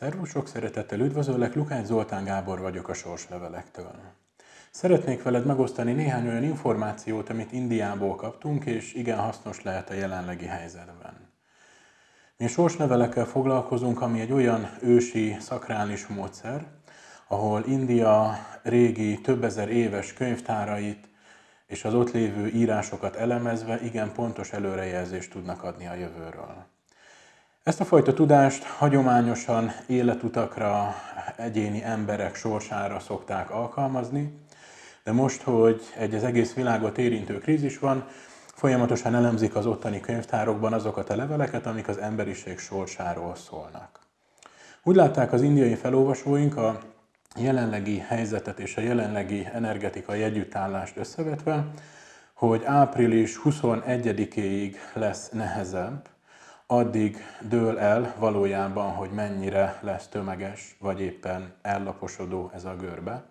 Szervusz, sok szeretettel üdvözöllek, Lukács Zoltán Gábor vagyok a Sorslevelektől. Szeretnék veled megosztani néhány olyan információt, amit Indiából kaptunk, és igen hasznos lehet a jelenlegi helyzetben. Mi a sorslevelekkel foglalkozunk, ami egy olyan ősi szakrális módszer, ahol India régi, több ezer éves könyvtárait és az ott lévő írásokat elemezve igen pontos előrejelzést tudnak adni a jövőről. Ezt a fajta tudást hagyományosan életutakra, egyéni emberek sorsára szokták alkalmazni, de most, hogy egy az egész világot érintő krízis van, folyamatosan elemzik az ottani könyvtárokban azokat a leveleket, amik az emberiség sorsáról szólnak. Úgy látták az indiai felolvasóink a jelenlegi helyzetet és a jelenlegi energetikai együttállást összevetve, hogy április 21-éig lesz nehezebb, addig dől el valójában, hogy mennyire lesz tömeges, vagy éppen ellaposodó ez a görbe.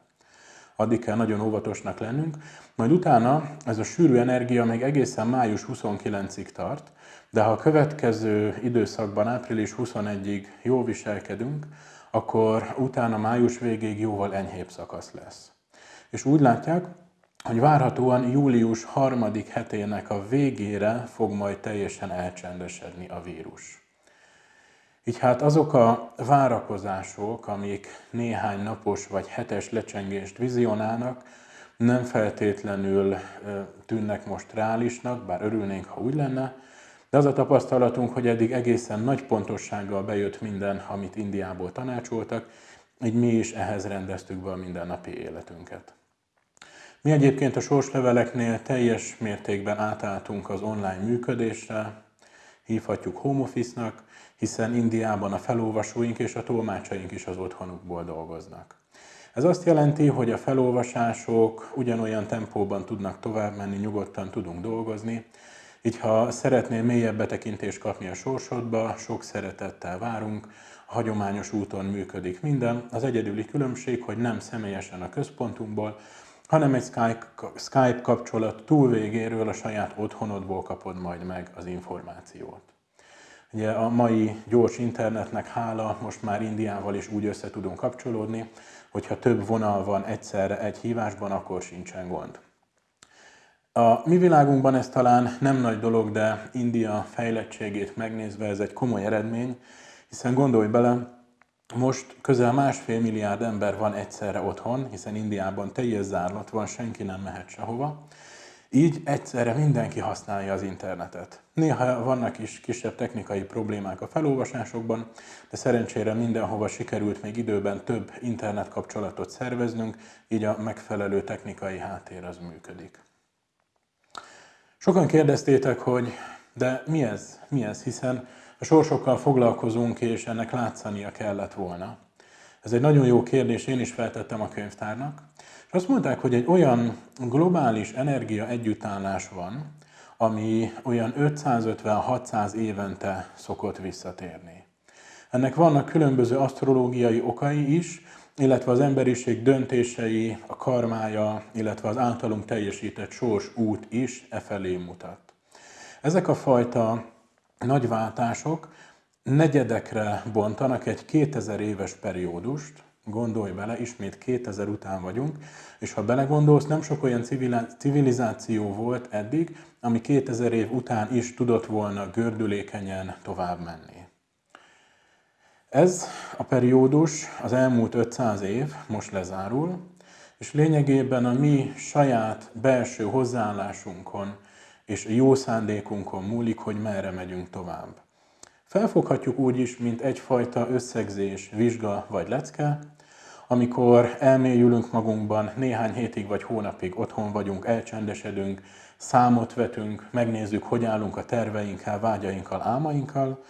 Addig kell nagyon óvatosnak lennünk. Majd utána ez a sűrű energia még egészen május 29-ig tart, de ha a következő időszakban, április 21-ig jól viselkedünk, akkor utána május végéig jóval enyhébb szakasz lesz. És úgy látják, hogy várhatóan július harmadik hetének a végére fog majd teljesen elcsendesedni a vírus. Így hát azok a várakozások, amik néhány napos vagy hetes lecsengést vizionálnak, nem feltétlenül tűnnek most reálisnak, bár örülnénk, ha úgy lenne, de az a tapasztalatunk, hogy eddig egészen nagy pontossággal bejött minden, amit Indiából tanácsoltak, így mi is ehhez rendeztük be a mindennapi életünket. Mi egyébként a sorsleveleknél teljes mértékben átálltunk az online működésre, hívhatjuk home office-nak, hiszen Indiában a felolvasóink és a tolmácsaink is az otthonukból dolgoznak. Ez azt jelenti, hogy a felolvasások ugyanolyan tempóban tudnak tovább menni, nyugodtan tudunk dolgozni, így ha szeretnél mélyebb betekintést kapni a sorsodba, sok szeretettel várunk, a hagyományos úton működik minden. Az egyedüli különbség, hogy nem személyesen a központunkból, hanem egy Skype, kapcsolat túl végéről a saját otthonodból kapod majd meg az információt. Ugye a mai gyors internetnek hála most már Indiával is úgy össze tudunk kapcsolódni, hogyha több vonal van egyszerre egy hívásban, akkor sincsen gond. A mi világunkban ez talán nem nagy dolog, de India fejlettségét megnézve ez egy komoly eredmény, hiszen gondolj bele, most közel másfél milliárd ember van egyszerre otthon, hiszen Indiában teljes zárlat van, senki nem mehet sehova. Így egyszerre mindenki használja az internetet. Néha vannak is kisebb technikai problémák a felolvasásokban, de szerencsére mindenhova sikerült még időben több internet kapcsolatot szerveznünk, így a megfelelő technikai háttér az működik. Sokan kérdeztétek, hogy de mi ez? Mi ez? Hiszen a sorsokkal foglalkozunk, és ennek látszania kellett volna. Ez egy nagyon jó kérdés, én is feltettem a könyvtárnak. És azt mondták, hogy egy olyan globális energia együttállás van, ami olyan 550-600 évente szokott visszatérni. Ennek vannak különböző asztrológiai okai is, illetve az emberiség döntései, a karmája, illetve az általunk teljesített sors út is e felé mutat. Ezek a fajta nagy váltások negyedekre bontanak egy 2000 éves periódust, gondolj bele, ismét 2000 után vagyunk, és ha belegondolsz, nem sok olyan civilizáció volt eddig, ami 2000 év után is tudott volna gördülékenyen tovább menni. Ez a periódus az elmúlt 500 év most lezárul, és lényegében a mi saját belső hozzáállásunkon és a jó szándékunkon múlik, hogy merre megyünk tovább. Felfoghatjuk úgy is, mint egyfajta összegzés, vizsga vagy lecke, amikor elmélyülünk magunkban, néhány hétig vagy hónapig otthon vagyunk, elcsendesedünk, számot vetünk, megnézzük, hogy állunk a terveinkkel, vágyainkkal, álmainkkal,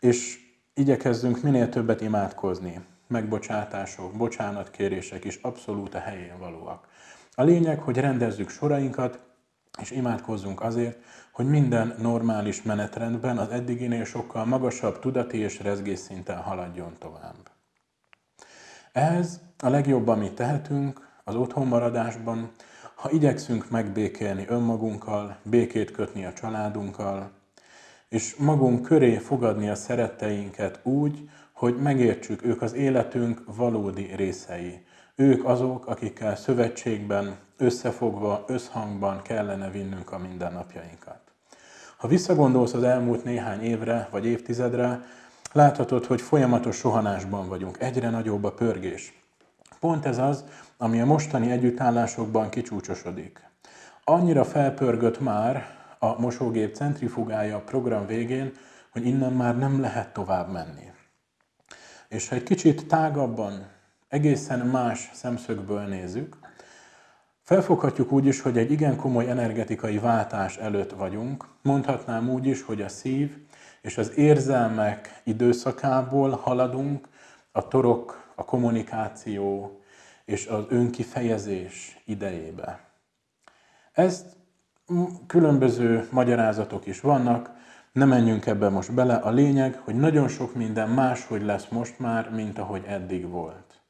és igyekezzünk minél többet imádkozni. Megbocsátások, bocsánatkérések is abszolút a helyén valóak. A lényeg, hogy rendezzük sorainkat, és imádkozzunk azért, hogy minden normális menetrendben az eddiginél sokkal magasabb tudati és rezgésszinten haladjon tovább. Ez a legjobb, amit tehetünk az otthonmaradásban, ha igyekszünk megbékélni önmagunkkal, békét kötni a családunkkal, és magunk köré fogadni a szeretteinket úgy, hogy megértsük, ők az életünk valódi részei. Ők azok, akikkel szövetségben, összefogva, összhangban kellene vinnünk a mindennapjainkat. Ha visszagondolsz az elmúlt néhány évre vagy évtizedre, láthatod, hogy folyamatos sohanásban vagyunk, egyre nagyobb a pörgés. Pont ez az, ami a mostani együttállásokban kicsúcsosodik. Annyira felpörgött már a mosógép centrifugája a program végén, hogy innen már nem lehet tovább menni. És ha egy kicsit tágabban, egészen más szemszögből nézzük, felfoghatjuk úgy is, hogy egy igen komoly energetikai váltás előtt vagyunk. Mondhatnám úgy is, hogy a szív és az érzelmek időszakából haladunk a torok, a kommunikáció és az önkifejezés idejébe. Ezt különböző magyarázatok is vannak, nem menjünk ebbe most bele. A lényeg, hogy nagyon sok minden máshogy lesz most már, mint ahogy eddig volt.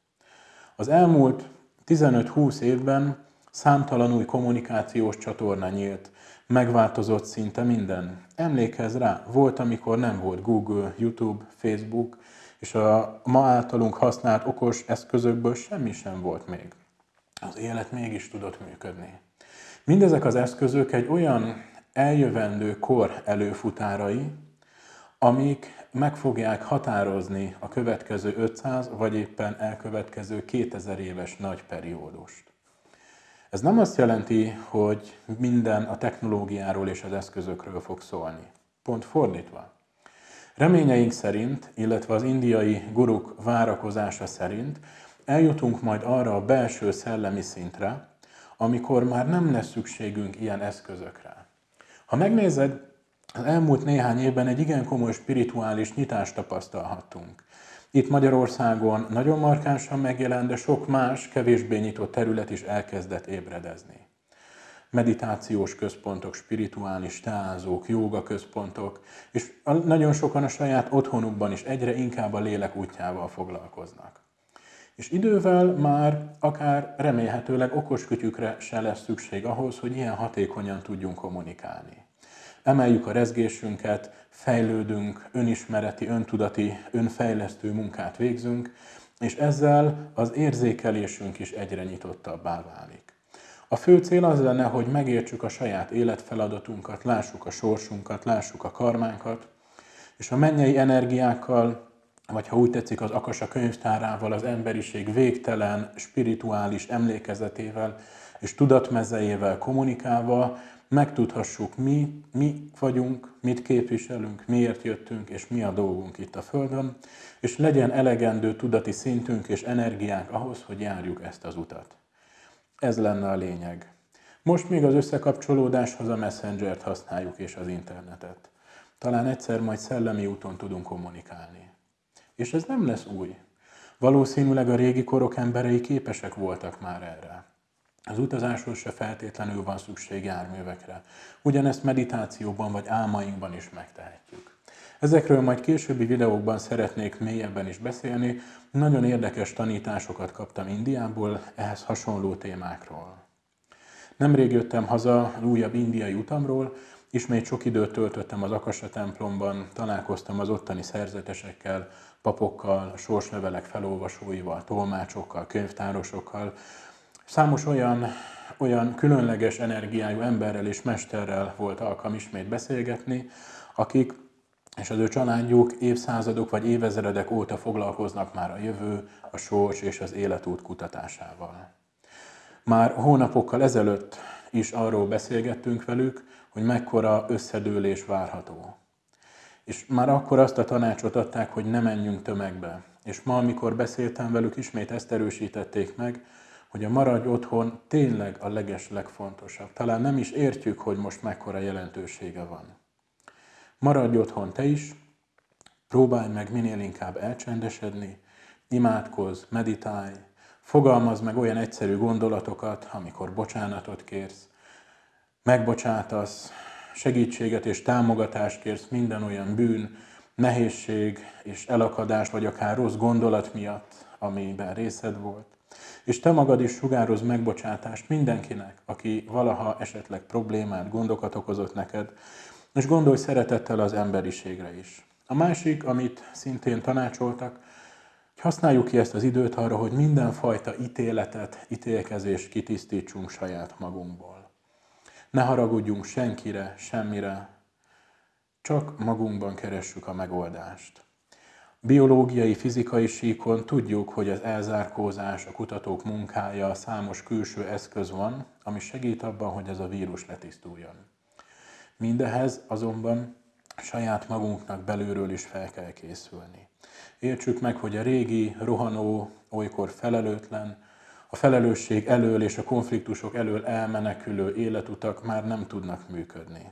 Az elmúlt 15-20 évben számtalan új kommunikációs csatorna nyílt, megváltozott szinte minden. Emlékezz rá, volt, amikor nem volt Google, YouTube, Facebook, és a ma általunk használt okos eszközökből semmi sem volt még. Az élet mégis tudott működni. Mindezek az eszközök egy olyan eljövendő kor előfutárai, amik meg fogják határozni a következő 500 vagy éppen elkövetkező 2000 éves nagy periódust. Ez nem azt jelenti, hogy minden a technológiáról és az eszközökről fog szólni. Pont fordítva. Reményeink szerint, illetve az indiai guruk várakozása szerint eljutunk majd arra a belső szellemi szintre, amikor már nem lesz szükségünk ilyen eszközökre. Ha megnézed, az elmúlt néhány évben egy igen komoly spirituális nyitást tapasztalhattunk. Itt Magyarországon nagyon markánsan megjelent, de sok más, kevésbé nyitott terület is elkezdett ébredezni. Meditációs központok, spirituális teázók, jóga központok, és nagyon sokan a saját otthonukban is egyre inkább a lélek útjával foglalkoznak. És idővel már akár remélhetőleg okos kütyükre se lesz szükség ahhoz, hogy ilyen hatékonyan tudjunk kommunikálni. Emeljük a rezgésünket, fejlődünk, önismereti, öntudati, önfejlesztő munkát végzünk, és ezzel az érzékelésünk is egyre nyitottabbá válik. A fő cél az lenne, hogy megértsük a saját életfeladatunkat, lássuk a sorsunkat, lássuk a karmánkat, és a mennyei energiákkal vagy ha úgy tetszik, az Akasa könyvtárával, az emberiség végtelen, spirituális emlékezetével és tudatmezejével kommunikálva megtudhassuk, mi, mi vagyunk, mit képviselünk, miért jöttünk, és mi a dolgunk itt a Földön, és legyen elegendő tudati szintünk és energiánk ahhoz, hogy járjuk ezt az utat. Ez lenne a lényeg. Most még az összekapcsolódáshoz a Messenger-t használjuk és az internetet. Talán egyszer majd szellemi úton tudunk kommunikálni. És ez nem lesz új. Valószínűleg a régi korok emberei képesek voltak már erre. Az utazáshoz se feltétlenül van szükség járművekre. Ugyanezt meditációban vagy álmainkban is megtehetjük. Ezekről majd későbbi videókban szeretnék mélyebben is beszélni. Nagyon érdekes tanításokat kaptam Indiából ehhez hasonló témákról. Nemrég jöttem haza újabb indiai utamról, ismét sok időt töltöttem az Akasa templomban, találkoztam az ottani szerzetesekkel, papokkal, sorslevelek felolvasóival, tolmácsokkal, könyvtárosokkal, számos olyan, olyan különleges energiájú emberrel és mesterrel volt alkalm ismét beszélgetni, akik és az ő családjuk évszázadok vagy évezredek óta foglalkoznak már a jövő, a sors és az életút kutatásával. Már hónapokkal ezelőtt is arról beszélgettünk velük, hogy mekkora összedőlés várható. És már akkor azt a tanácsot adták, hogy ne menjünk tömegbe. És ma, amikor beszéltem velük, ismét ezt erősítették meg, hogy a maradj otthon tényleg a leges legfontosabb. Talán nem is értjük, hogy most mekkora jelentősége van. Maradj otthon te is, próbálj meg minél inkább elcsendesedni, imádkozz, meditálj, fogalmazd meg olyan egyszerű gondolatokat, amikor bocsánatot kérsz, megbocsátasz, segítséget és támogatást kérsz minden olyan bűn, nehézség és elakadás, vagy akár rossz gondolat miatt, amiben részed volt. És te magad is sugároz megbocsátást mindenkinek, aki valaha esetleg problémát, gondokat okozott neked, és gondolj szeretettel az emberiségre is. A másik, amit szintén tanácsoltak, Használjuk ki ezt az időt arra, hogy mindenfajta ítéletet, ítélkezést kitisztítsunk saját magunkból. Ne haragudjunk senkire, semmire, csak magunkban keressük a megoldást. Biológiai, fizikai síkon tudjuk, hogy az elzárkózás, a kutatók munkája, számos külső eszköz van, ami segít abban, hogy ez a vírus letisztuljon. Mindehez azonban saját magunknak belülről is fel kell készülni. Értsük meg, hogy a régi, rohanó, olykor felelőtlen, a felelősség elől és a konfliktusok elől elmenekülő életutak már nem tudnak működni.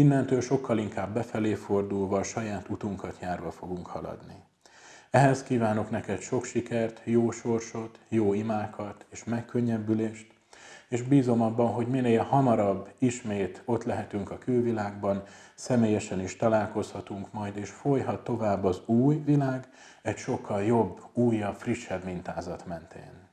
Innentől sokkal inkább befelé fordulva, a saját utunkat járva fogunk haladni. Ehhez kívánok neked sok sikert, jó sorsot, jó imákat és megkönnyebbülést, és bízom abban, hogy minél hamarabb ismét ott lehetünk a külvilágban, személyesen is találkozhatunk majd, és folyhat tovább az új világ egy sokkal jobb, újabb, frissebb mintázat mentén.